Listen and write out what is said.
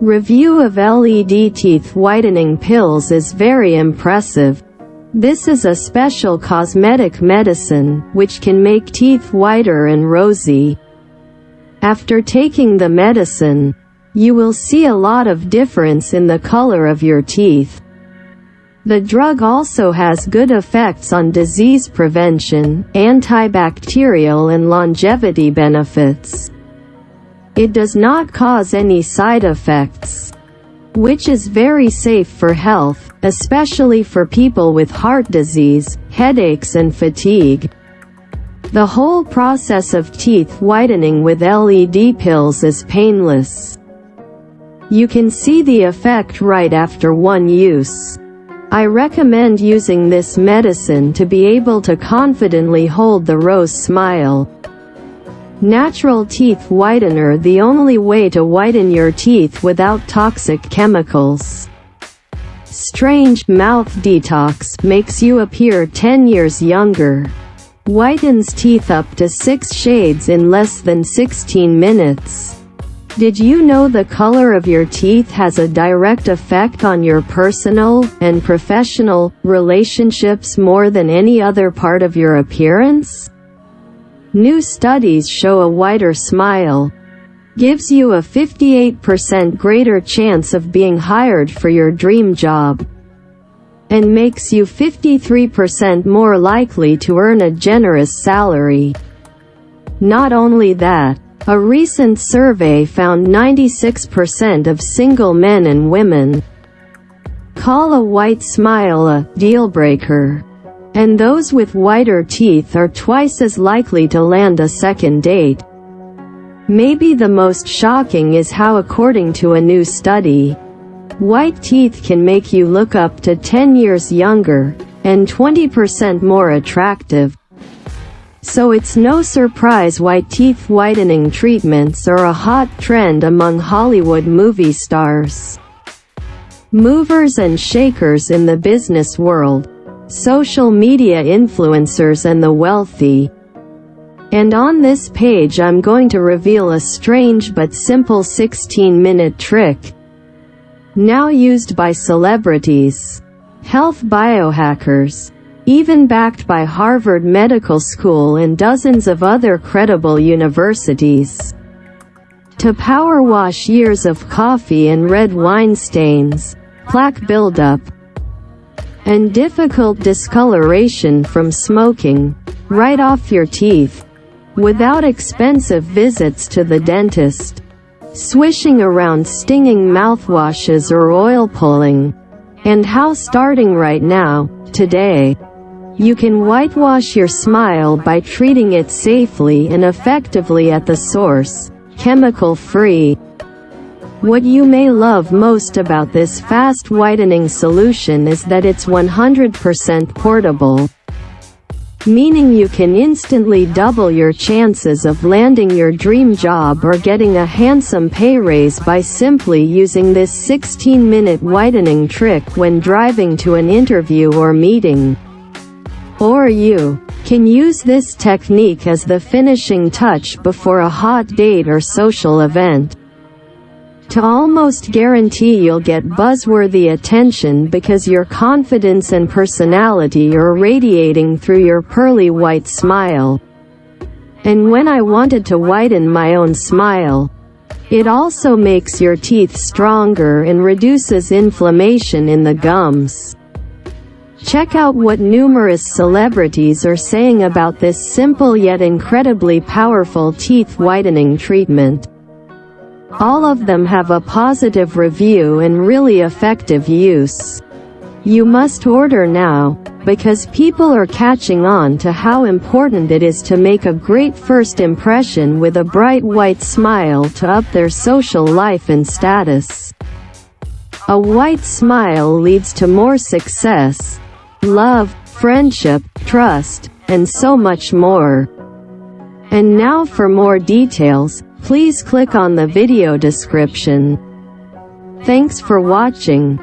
Review of LED teeth whitening pills is very impressive. This is a special cosmetic medicine, which can make teeth whiter and rosy. After taking the medicine, you will see a lot of difference in the color of your teeth. The drug also has good effects on disease prevention, antibacterial and longevity benefits. It does not cause any side effects, which is very safe for health, especially for people with heart disease, headaches and fatigue. The whole process of teeth whitening with LED pills is painless. You can see the effect right after one use. I recommend using this medicine to be able to confidently hold the rose smile. Natural teeth whitener the only way to whiten your teeth without toxic chemicals. Strange Mouth Detox makes you appear 10 years younger. Whitens teeth up to 6 shades in less than 16 minutes. Did you know the color of your teeth has a direct effect on your personal and professional relationships more than any other part of your appearance? New studies show a wider smile gives you a 58% greater chance of being hired for your dream job and makes you 53% more likely to earn a generous salary. Not only that, a recent survey found 96% of single men and women call a white smile a deal-breaker. And those with whiter teeth are twice as likely to land a second date. Maybe the most shocking is how according to a new study, white teeth can make you look up to 10 years younger, and 20% more attractive. So it's no surprise why teeth whitening treatments are a hot trend among Hollywood movie stars. Movers and shakers in the business world. Social media influencers and the wealthy. And on this page I'm going to reveal a strange but simple 16-minute trick. Now used by celebrities. Health biohackers even backed by Harvard Medical School and dozens of other credible universities. To power wash years of coffee and red wine stains, plaque buildup, and difficult discoloration from smoking, right off your teeth, without expensive visits to the dentist, swishing around stinging mouthwashes or oil pulling, and how starting right now, today, you can whitewash your smile by treating it safely and effectively at the source, chemical-free. What you may love most about this fast whitening solution is that it's 100% portable, meaning you can instantly double your chances of landing your dream job or getting a handsome pay raise by simply using this 16-minute whitening trick when driving to an interview or meeting. Or you can use this technique as the finishing touch before a hot date or social event. To almost guarantee you'll get buzzworthy attention because your confidence and personality are radiating through your pearly white smile. And when I wanted to whiten my own smile, it also makes your teeth stronger and reduces inflammation in the gums. Check out what numerous celebrities are saying about this simple yet incredibly powerful teeth whitening treatment. All of them have a positive review and really effective use. You must order now, because people are catching on to how important it is to make a great first impression with a bright white smile to up their social life and status. A white smile leads to more success, love, friendship, trust, and so much more. And now for more details, please click on the video description. Thanks for watching.